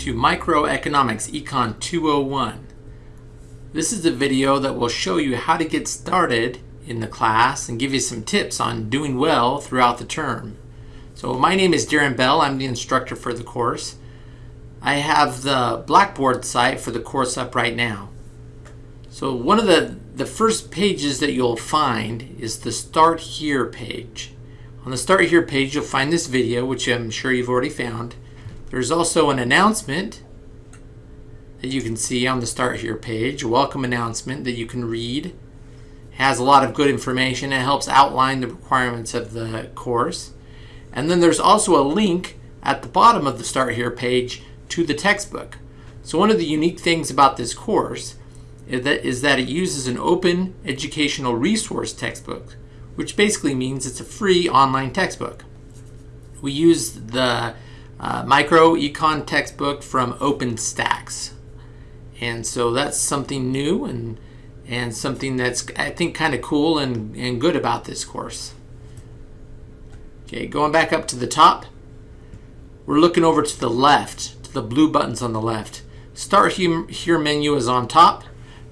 to Microeconomics Econ 201. This is a video that will show you how to get started in the class and give you some tips on doing well throughout the term. So my name is Darren Bell. I'm the instructor for the course. I have the Blackboard site for the course up right now. So one of the, the first pages that you'll find is the Start Here page. On the Start Here page, you'll find this video, which I'm sure you've already found. There's also an announcement that you can see on the Start Here page, a welcome announcement that you can read. It has a lot of good information. It helps outline the requirements of the course. And then there's also a link at the bottom of the Start Here page to the textbook. So one of the unique things about this course is that it uses an open educational resource textbook which basically means it's a free online textbook. We use the uh, micro econ textbook from OpenStax. And so that's something new and and something that's I think kind of cool and, and good about this course. Okay, going back up to the top, we're looking over to the left, to the blue buttons on the left. Start here menu is on top.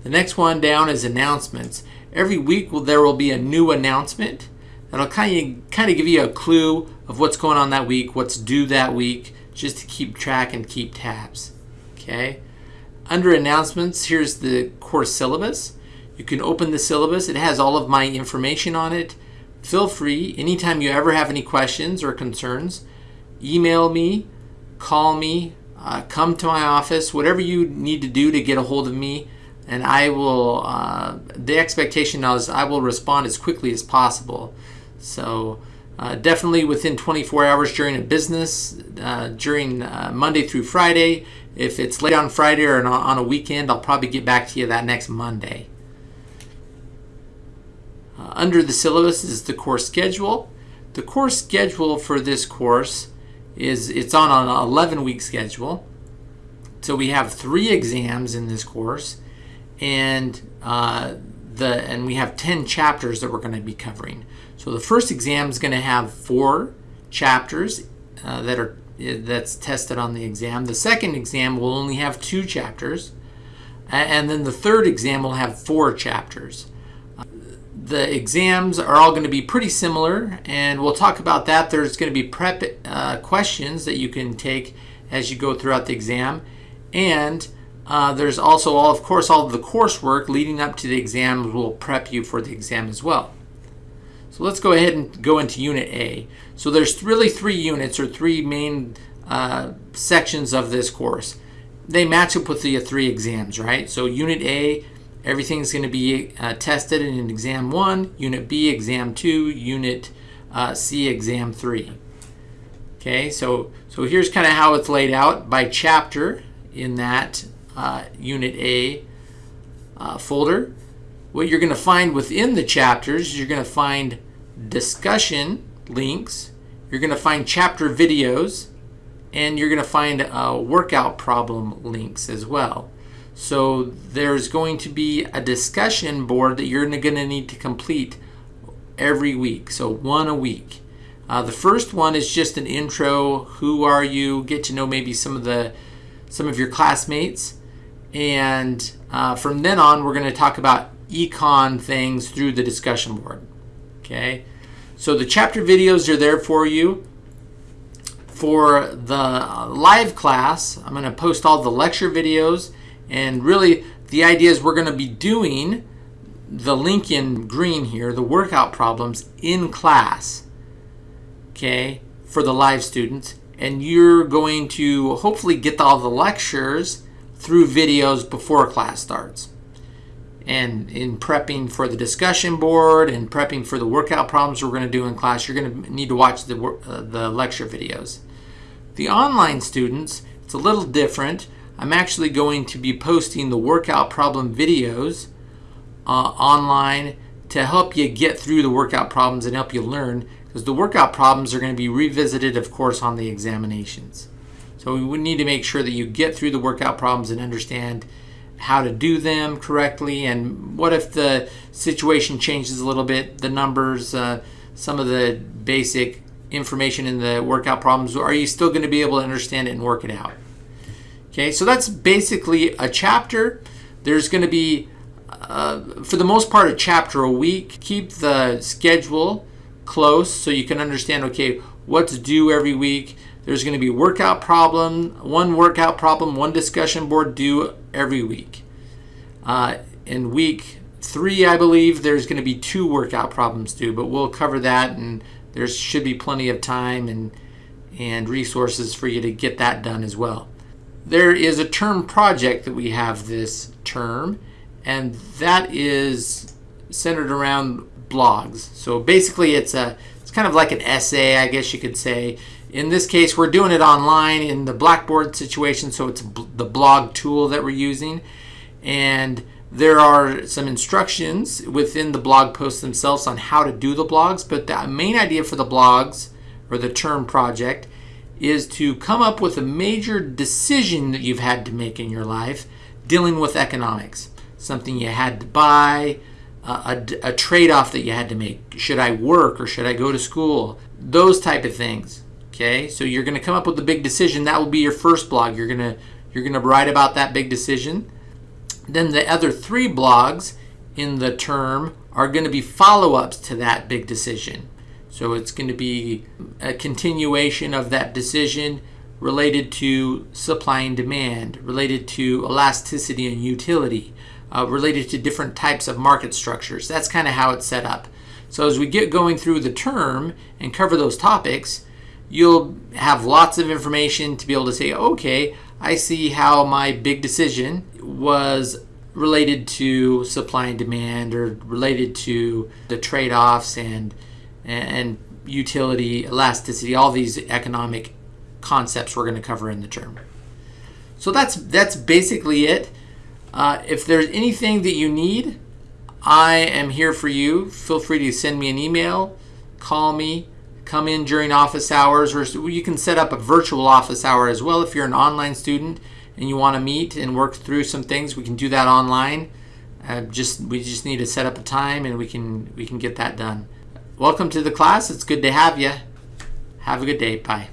The next one down is announcements. Every week there will be a new announcement that'll kind of kind of give you a clue of what's going on that week, what's due that week, just to keep track and keep tabs. Okay. Under announcements, here's the course syllabus. You can open the syllabus. It has all of my information on it. Feel free, anytime you ever have any questions or concerns, email me, call me, uh, come to my office, whatever you need to do to get a hold of me and I will, uh, the expectation now is I will respond as quickly as possible. So uh, definitely within 24 hours during a business, uh, during uh, Monday through Friday. If it's late on Friday or on a weekend, I'll probably get back to you that next Monday. Uh, under the syllabus is the course schedule. The course schedule for this course is it's on an 11 week schedule. So we have three exams in this course and uh, the and we have 10 chapters that we're going to be covering. So the first exam is going to have four chapters uh, that are that's tested on the exam. The second exam will only have two chapters, and then the third exam will have four chapters. The exams are all going to be pretty similar, and we'll talk about that. There's going to be prep uh, questions that you can take as you go throughout the exam, and uh, there's also, all, of course, all of the coursework leading up to the exams will prep you for the exam as well. So let's go ahead and go into Unit A. So there's really three units or three main uh, sections of this course. They match up with the three exams, right? So Unit A, everything's going to be uh, tested in Exam 1, Unit B, Exam 2, Unit uh, C, Exam 3. Okay, so, so here's kind of how it's laid out by chapter in that uh, Unit A uh, folder. What you're going to find within the chapters, you're going to find discussion links, you're going to find chapter videos, and you're going to find uh, workout problem links as well. So there's going to be a discussion board that you're going to need to complete every week. So one a week. Uh, the first one is just an intro. Who are you? Get to know maybe some of the some of your classmates. And uh, from then on, we're going to talk about econ things through the discussion board. Okay, so the chapter videos are there for you. For the live class, I'm going to post all the lecture videos. And really, the idea is we're going to be doing the link in green here, the workout problems in class. Okay, for the live students. And you're going to hopefully get all the lectures through videos before class starts. And in prepping for the discussion board and prepping for the workout problems we're going to do in class, you're going to need to watch the, uh, the lecture videos. The online students, it's a little different. I'm actually going to be posting the workout problem videos uh, online to help you get through the workout problems and help you learn because the workout problems are going to be revisited, of course, on the examinations. So we need to make sure that you get through the workout problems and understand how to do them correctly and what if the situation changes a little bit, the numbers, uh, some of the basic information in the workout problems, are you still going to be able to understand it and work it out? Okay, so that's basically a chapter. There's going to be, uh, for the most part, a chapter a week. Keep the schedule close so you can understand, okay, what to do every week. There's going to be workout problem, one workout problem, one discussion board due every week. Uh, in week three, I believe, there's going to be two workout problems due, but we'll cover that and there should be plenty of time and, and resources for you to get that done as well. There is a term project that we have this term, and that is centered around blogs. So basically, it's a it's kind of like an essay, I guess you could say. In this case, we're doing it online in the Blackboard situation, so it's the blog tool that we're using. And there are some instructions within the blog posts themselves on how to do the blogs, but the main idea for the blogs or the term project is to come up with a major decision that you've had to make in your life dealing with economics. Something you had to buy, a, a, a trade off that you had to make. Should I work or should I go to school? Those type of things. Okay, so you're going to come up with a big decision. That will be your first blog. You're going to you're going to write about that big decision. Then the other three blogs in the term are going to be follow-ups to that big decision. So it's going to be a continuation of that decision related to supply and demand, related to elasticity and utility, uh, related to different types of market structures. That's kind of how it's set up. So as we get going through the term and cover those topics, you'll have lots of information to be able to say, okay, I see how my big decision was related to supply and demand or related to the trade-offs and and utility, elasticity, all these economic concepts we're going to cover in the term. So that's that's basically it. Uh, if there's anything that you need, I am here for you. Feel free to send me an email, call me, come in during office hours, or you can set up a virtual office hour as well if you're an online student and you want to meet and work through some things. We can do that online. Uh, just we just need to set up a time and we can we can get that done. Welcome to the class. It's good to have you. Have a good day. Bye.